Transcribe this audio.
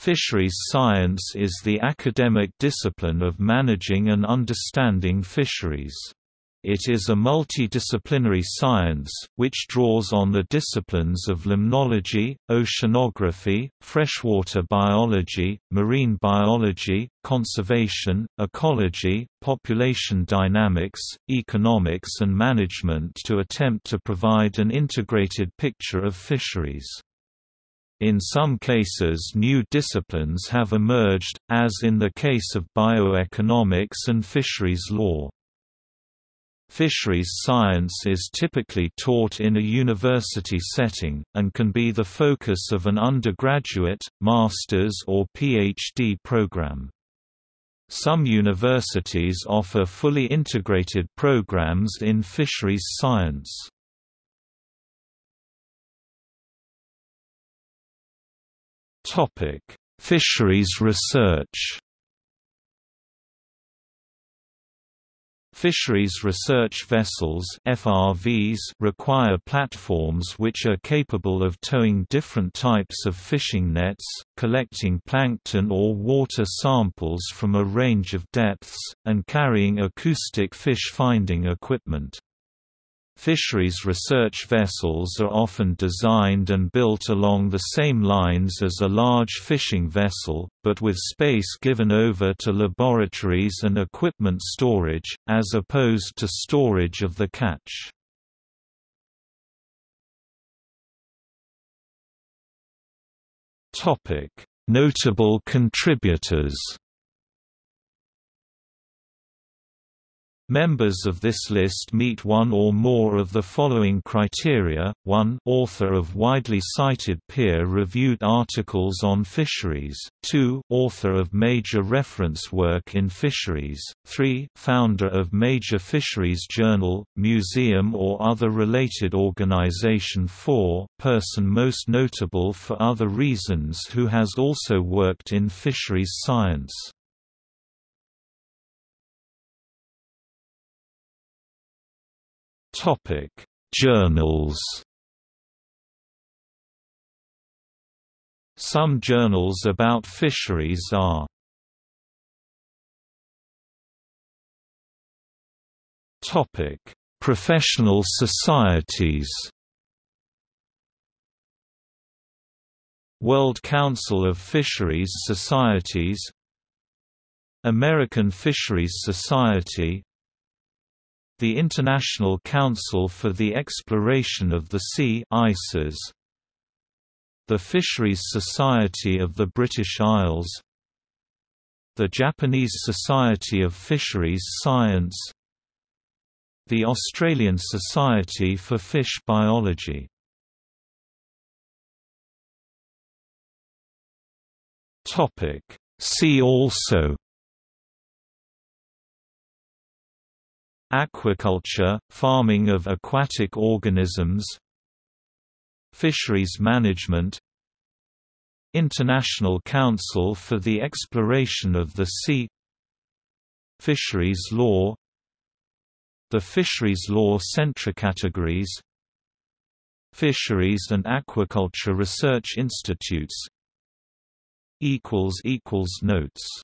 Fisheries science is the academic discipline of managing and understanding fisheries. It is a multidisciplinary science, which draws on the disciplines of limnology, oceanography, freshwater biology, marine biology, conservation, ecology, population dynamics, economics and management to attempt to provide an integrated picture of fisheries. In some cases new disciplines have emerged, as in the case of bioeconomics and fisheries law. Fisheries science is typically taught in a university setting, and can be the focus of an undergraduate, master's or PhD program. Some universities offer fully integrated programs in fisheries science. Topic: Fisheries research. Fisheries research vessels FRVs require platforms which are capable of towing different types of fishing nets, collecting plankton or water samples from a range of depths, and carrying acoustic fish finding equipment. Fisheries research vessels are often designed and built along the same lines as a large fishing vessel, but with space given over to laboratories and equipment storage, as opposed to storage of the catch. Notable contributors Members of this list meet one or more of the following criteria, 1 author of widely cited peer-reviewed articles on fisheries, 2 author of major reference work in fisheries, 3 founder of major fisheries journal, museum or other related organization. 4 person most notable for other reasons who has also worked in fisheries science. Topic: Journals. Some journals about fisheries are Topic: Professional societies. World Council of Fisheries Societies American Fisheries Society the International Council for the Exploration of the Sea ICES, the Fisheries Society of the British Isles the Japanese Society of Fisheries Science the Australian Society for Fish Biology. See also Aquaculture, farming of aquatic organisms Fisheries management International Council for the Exploration of the Sea Fisheries law The Fisheries Law Centre Categories Fisheries and Aquaculture Research Institutes Notes